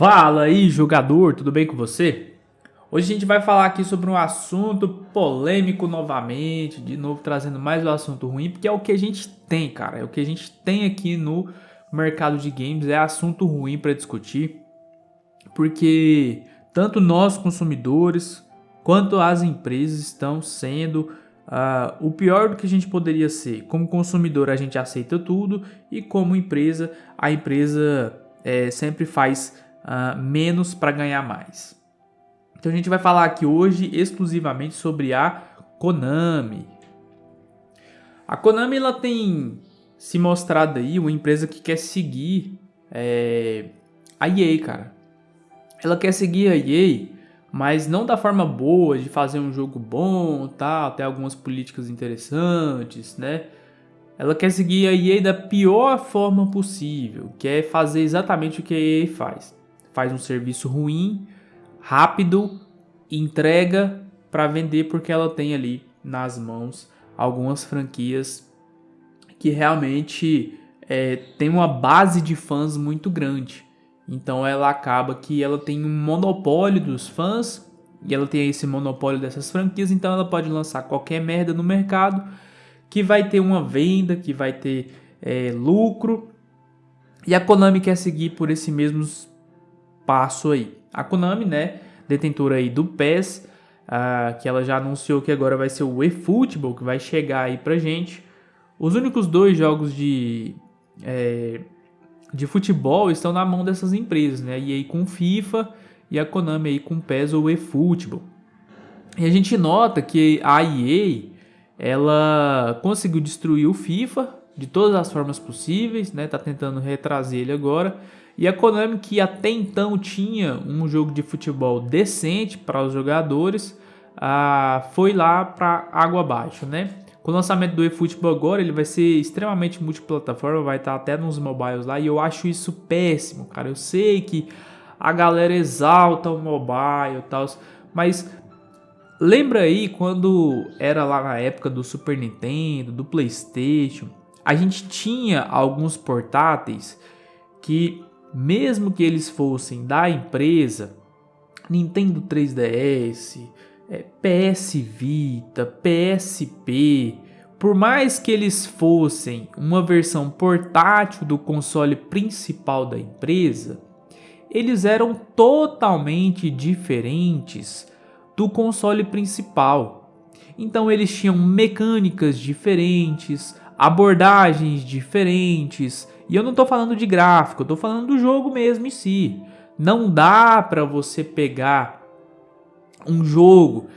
Fala aí, jogador, tudo bem com você? Hoje a gente vai falar aqui sobre um assunto polêmico novamente, de novo trazendo mais um assunto ruim, porque é o que a gente tem, cara, é o que a gente tem aqui no mercado de games, é assunto ruim para discutir, porque tanto nós consumidores quanto as empresas estão sendo uh, o pior do que a gente poderia ser. Como consumidor a gente aceita tudo e como empresa, a empresa é, sempre faz uh, menos para ganhar mais. Então a gente vai falar aqui hoje exclusivamente sobre a Konami. A Konami ela tem se mostrado aí uma empresa que quer seguir é, a EA, cara. Ela quer seguir a EA, mas não da forma boa de fazer um jogo bom, tal, ter algumas políticas interessantes, né? Ela quer seguir a EA da pior forma possível, que é fazer exatamente o que a EA faz faz um serviço ruim, rápido, entrega para vender porque ela tem ali nas mãos algumas franquias que realmente é, tem uma base de fãs muito grande. Então ela acaba que ela tem um monopólio dos fãs e ela tem esse monopólio dessas franquias, então ela pode lançar qualquer merda no mercado que vai ter uma venda, que vai ter é, lucro. E a Konami quer seguir por esse mesmos passo aí. A Konami, né, detentora aí do PES, uh, que ela já anunciou que agora vai ser o eFootball, que vai chegar aí pra gente. Os únicos dois jogos de, é, de futebol estão na mão dessas empresas, né, e aí com FIFA e a Konami aí com PES ou eFootball. E a gente nota que a EA, ela conseguiu destruir o FIFA de todas as formas possíveis, né, tá tentando retrazer ele agora, e a Konami, que até então tinha um jogo de futebol decente para os jogadores, ah, foi lá para água abaixo, né? Com o lançamento do eFootball agora, ele vai ser extremamente multiplataforma, vai estar até nos mobiles lá, e eu acho isso péssimo, cara. Eu sei que a galera exalta o mobile e tal, mas lembra aí quando era lá na época do Super Nintendo, do PlayStation, a gente tinha alguns portáteis que mesmo que eles fossem da empresa, Nintendo 3DS, é, PS Vita, PSP, por mais que eles fossem uma versão portátil do console principal da empresa, eles eram totalmente diferentes do console principal. Então eles tinham mecânicas diferentes, abordagens diferentes, e eu não estou falando de gráfico, eu estou falando do jogo mesmo em si. Não dá para você pegar um jogo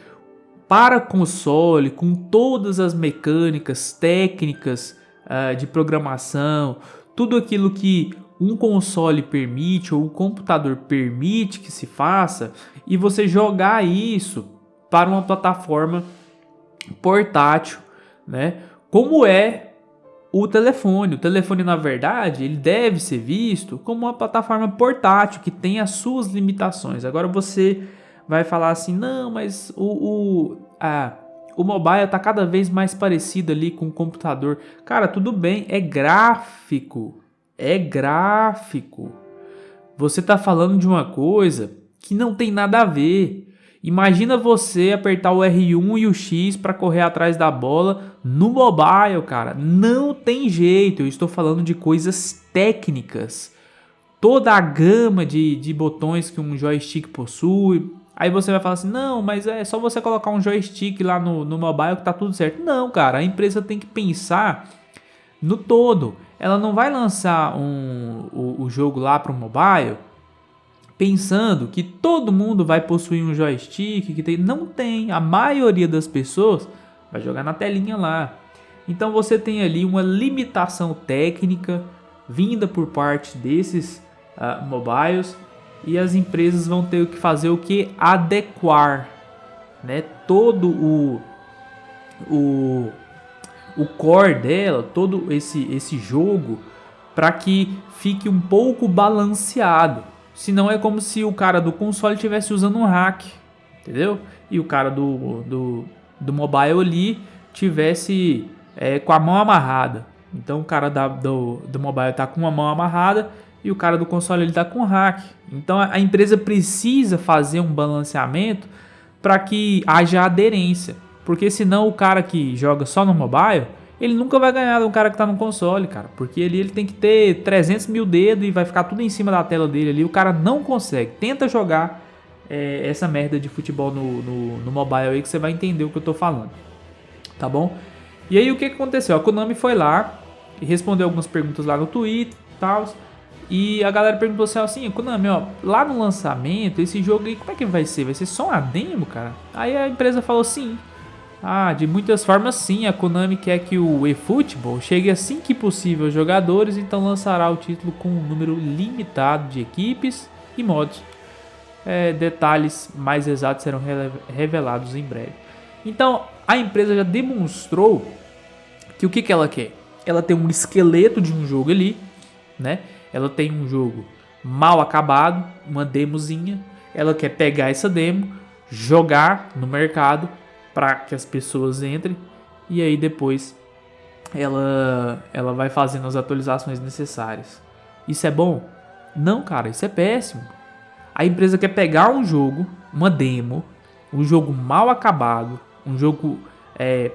para console com todas as mecânicas, técnicas uh, de programação, tudo aquilo que um console permite ou um computador permite que se faça e você jogar isso para uma plataforma portátil, né? Como é o telefone. O telefone, na verdade, ele deve ser visto como uma plataforma portátil que tem as suas limitações. Agora você vai falar assim, não, mas o, o, a, o mobile está cada vez mais parecido ali com o computador. Cara, tudo bem, é gráfico. É gráfico. Você está falando de uma coisa que não tem nada a ver. Imagina você apertar o R1 e o X para correr atrás da bola no mobile, cara. Não tem jeito. Eu estou falando de coisas técnicas. Toda a gama de, de botões que um joystick possui. Aí você vai falar assim, não, mas é só você colocar um joystick lá no, no mobile que tá tudo certo. Não, cara, a empresa tem que pensar no todo. Ela não vai lançar um, o, o jogo lá para o mobile pensando que todo mundo vai possuir um joystick, que tem, não tem, a maioria das pessoas vai jogar na telinha lá. Então você tem ali uma limitação técnica vinda por parte desses uh, mobiles e as empresas vão ter que fazer o que adequar, né? Todo o o o core dela, todo esse esse jogo para que fique um pouco balanceado. Senão é como se o cara do console estivesse usando um hack, entendeu? E o cara do, do, do mobile ali tivesse é, com a mão amarrada. Então o cara da, do, do mobile tá com uma mão amarrada e o cara do console ele tá com hack. Então a empresa precisa fazer um balanceamento para que haja aderência, porque senão o cara que joga só no mobile ele nunca vai ganhar de um cara que tá no console, cara. Porque ali ele tem que ter 300 mil dedos e vai ficar tudo em cima da tela dele ali. O cara não consegue. Tenta jogar é, essa merda de futebol no, no, no, mobile aí que você vai entender o que eu tô falando. Tá bom? E aí o que, que aconteceu? A Konami foi lá e respondeu algumas perguntas lá no Twitter e tal. E a galera perguntou assim, assim, Konami, ó, lá no lançamento, esse jogo aí, como é que vai ser? Vai ser só uma demo, cara? Aí a empresa falou sim. Ah, de muitas formas sim, a Konami quer que o eFootball chegue assim que possível aos jogadores, então lançará o título com um número limitado de equipes e modos. É, detalhes mais exatos serão revelados em breve. Então, a empresa já demonstrou que o que, que ela quer? Ela tem um esqueleto de um jogo ali, né? Ela tem um jogo mal acabado, uma demozinha. Ela quer pegar essa demo, jogar no mercado para que as pessoas entrem e aí depois ela ela vai fazendo as atualizações necessárias. Isso é bom? Não, cara, isso é péssimo. A empresa quer pegar um jogo, uma demo, um jogo mal acabado, um jogo é,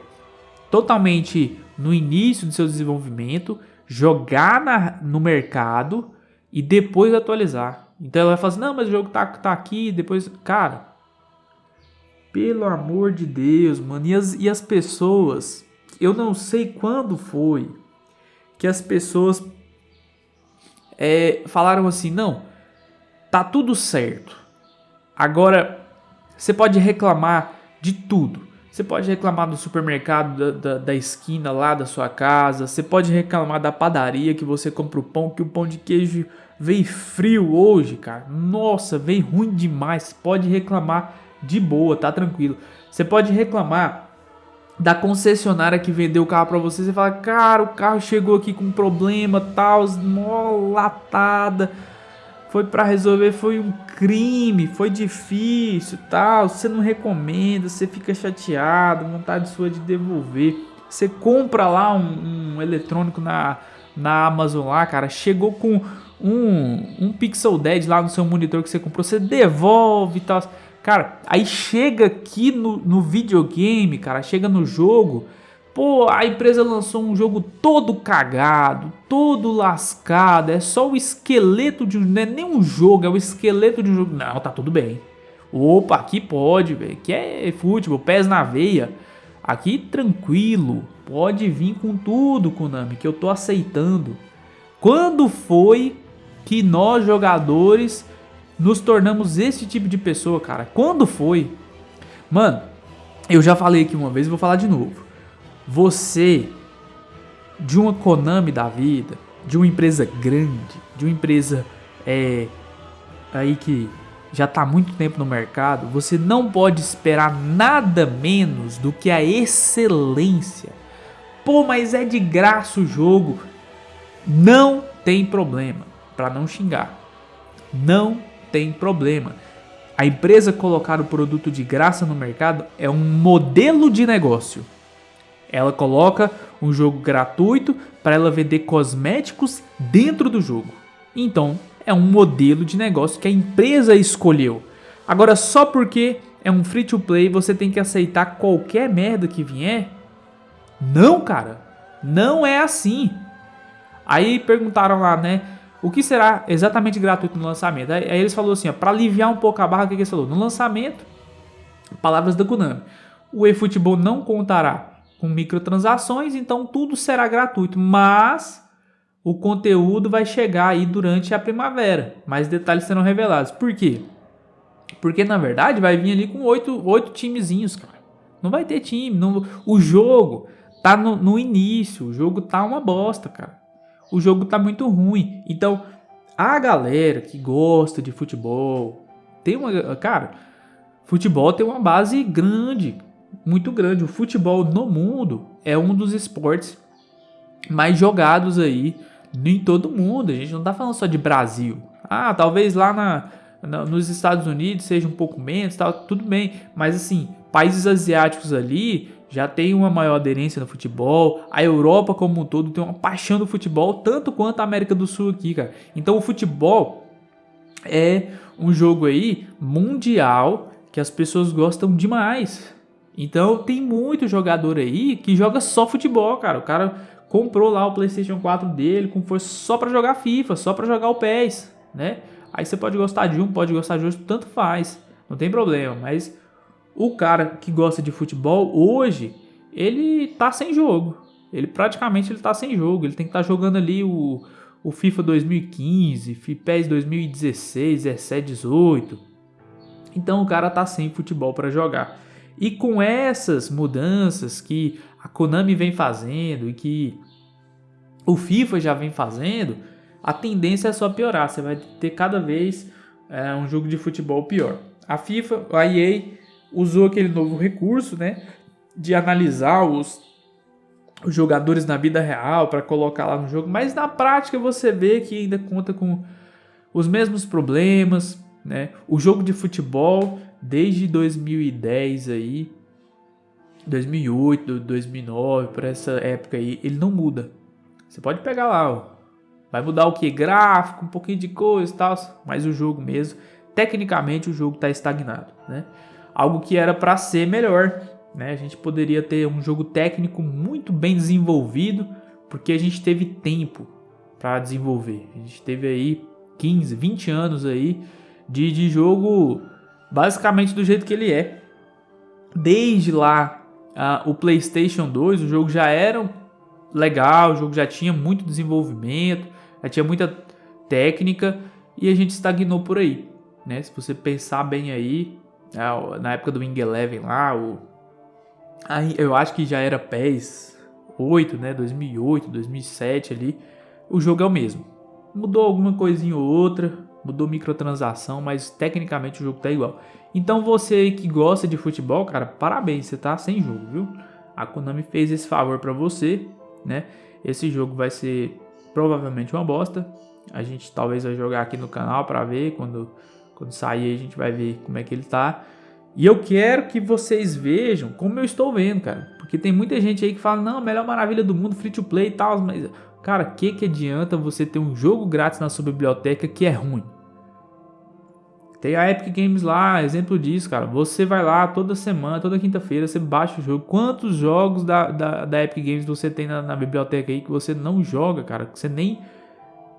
totalmente no início do seu desenvolvimento, jogar na, no mercado e depois atualizar. Então ela vai falar assim, não, mas o jogo tá, tá aqui, depois... Cara, pelo amor de Deus, mano. E as, e as pessoas, eu não sei quando foi que as pessoas é, falaram assim: não, tá tudo certo. Agora, você pode reclamar de tudo. Você pode reclamar do supermercado da, da, da, esquina lá da sua casa. Você pode reclamar da padaria que você compra o pão, que o pão de queijo veio frio hoje, cara. Nossa, veio ruim demais. Pode reclamar de boa, tá tranquilo. Você pode reclamar da concessionária que vendeu o carro para você, você fala, cara, o carro chegou aqui com problema, tal, mó latada, foi para resolver, foi um crime, foi difícil, tal, você não recomenda, você fica chateado, vontade sua de devolver. Você compra lá um, um eletrônico na, na Amazon lá, cara, chegou com um, um Pixel Dead lá no seu monitor que você comprou, você devolve e tal. Cara, aí chega aqui no, no videogame, cara, chega no jogo, pô, a empresa lançou um jogo todo cagado, todo lascado, é só o esqueleto de um, não é nem um jogo, é o esqueleto de um jogo. Não, tá tudo bem. Opa, aqui pode, velho, que é futebol, pés na veia. Aqui tranquilo, pode vir com tudo, Konami, que eu tô aceitando. Quando foi que nós jogadores nos tornamos esse tipo de pessoa, cara. Quando foi? Mano, eu já falei aqui uma vez e vou falar de novo. Você, de uma Konami da vida, de uma empresa grande, de uma empresa é, aí que já está há muito tempo no mercado, você não pode esperar nada menos do que a excelência. Pô, mas é de graça o jogo. Não tem problema, para não xingar. Não tem problema. A empresa colocar o produto de graça no mercado é um modelo de negócio. Ela coloca um jogo gratuito para ela vender cosméticos dentro do jogo. Então, é um modelo de negócio que a empresa escolheu. Agora, só porque é um free to play, você tem que aceitar qualquer merda que vier? Não, cara. Não é assim. Aí perguntaram lá, né? O que será exatamente gratuito no lançamento? Aí, eles falaram assim, para aliviar um pouco a barra, o que, que eles falaram? No lançamento, palavras da Konami, o eFootball não contará com microtransações, então tudo será gratuito, mas o conteúdo vai chegar aí durante a primavera. Mais detalhes serão revelados. Por quê? Porque na verdade vai vir ali com oito, oito timezinhos, cara. Não vai ter time. Não, o jogo tá no, no início. O jogo tá uma bosta, cara o jogo tá muito ruim. Então, a galera que gosta de futebol, tem uma, cara, futebol tem uma base grande, muito grande. O futebol no mundo é um dos esportes mais jogados aí em todo mundo. A gente não tá falando só de Brasil. Ah, talvez lá na, na, nos Estados Unidos seja um pouco menos, tal, tudo bem. Mas assim, países asiáticos ali já tem uma maior aderência no futebol. A Europa como um todo tem uma paixão do futebol, tanto quanto a América do Sul aqui, cara. Então o futebol é um jogo aí mundial que as pessoas gostam demais. Então tem muito jogador aí que joga só futebol, cara. O cara comprou lá o PlayStation 4 dele com força só para jogar FIFA, só para jogar o PES, né? Aí você pode gostar de um, pode gostar de outro, tanto faz. Não tem problema, mas o cara que gosta de futebol hoje, ele tá sem jogo. Ele praticamente ele tá sem jogo. Ele tem que estar tá jogando ali o, o FIFA 2015, PES 2016, 17, 18. Então o cara tá sem futebol para jogar. E com essas mudanças que a Konami vem fazendo e que o FIFA já vem fazendo, a tendência é só piorar. Você vai ter cada vez é, um jogo de futebol pior. A FIFA, a EA usou aquele novo recurso, né, de analisar os, os jogadores na vida real para colocar lá no jogo, mas na prática você vê que ainda conta com os mesmos problemas, né? O jogo de futebol desde 2010 aí, 2008, 2009, por essa época aí, ele não muda. Você pode pegar lá, ó, vai mudar o que? Gráfico, um pouquinho de coisa e tal, mas o jogo mesmo, tecnicamente o jogo está estagnado, né? Algo que era para ser melhor, né? A gente poderia ter um jogo técnico muito bem desenvolvido, porque a gente teve tempo para desenvolver. A gente teve aí 15, 20 anos aí de, de jogo basicamente do jeito que ele é. Desde lá, uh, o PlayStation 2, o jogo já era legal, o jogo já tinha muito desenvolvimento, já tinha muita técnica e a gente estagnou por aí. Né? Se você pensar bem aí, na época do Wing Eleven lá, o, eu acho que já era PES 8, né? 2008, 2007 ali, o jogo é o mesmo. Mudou alguma coisinha ou outra, mudou microtransação, mas tecnicamente o jogo tá igual. Então você que gosta de futebol, cara, parabéns, você tá sem jogo, viu? A Konami fez esse favor para você, né? Esse jogo vai ser provavelmente uma bosta. A gente talvez vai jogar aqui no canal para ver quando quando sair a gente vai ver como é que ele tá. E eu quero que vocês vejam como eu estou vendo, cara. Porque tem muita gente aí que fala, não, melhor maravilha do mundo, free to play e tal. Mas, cara, que que adianta você ter um jogo grátis na sua biblioteca que é ruim? Tem a Epic Games lá, exemplo disso, cara. Você vai lá toda semana, toda quinta-feira, você baixa o jogo. Quantos jogos da, da, da Epic Games você tem na, na, biblioteca aí que você não joga, cara? Que você nem.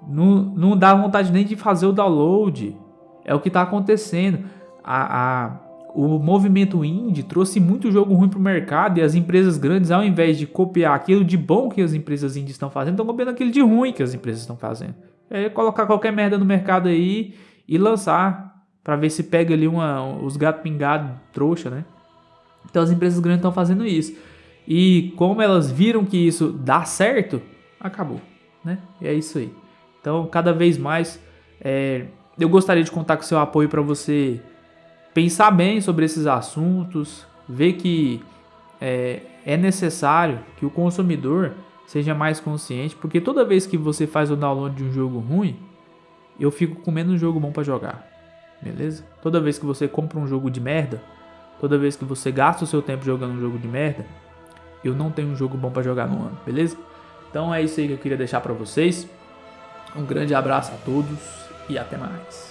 Não, não dá vontade nem de fazer o download. É o que tá acontecendo. A, a, o movimento indie trouxe muito jogo ruim pro mercado e as empresas grandes, ao invés de copiar aquilo de bom que as empresas indies estão fazendo, estão copiando aquilo de ruim que as empresas estão fazendo. É colocar qualquer merda no mercado aí e lançar para ver se pega ali uma, os gatos pingados, trouxa, né? Então as empresas grandes estão fazendo isso. E como elas viram que isso dá certo, acabou, né? E é isso aí. Então cada vez mais é, eu gostaria de contar com seu apoio para você pensar bem sobre esses assuntos, ver que é, é necessário que o consumidor seja mais consciente, porque toda vez que você faz o download de um jogo ruim, eu fico com menos jogo bom para jogar beleza? Toda vez que você compra um jogo de merda, toda vez que você gasta o seu tempo jogando um jogo de merda, eu não tenho um jogo bom para jogar no ano, beleza? Então é isso aí que eu queria deixar para vocês. Um grande abraço a todos e até mais.